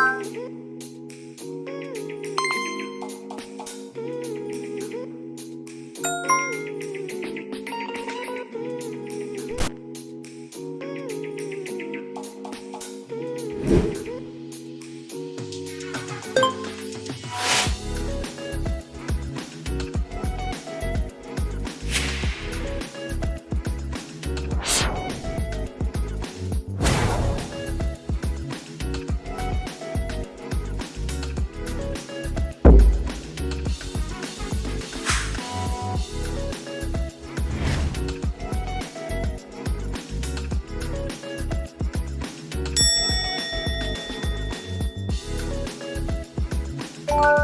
안녕. Música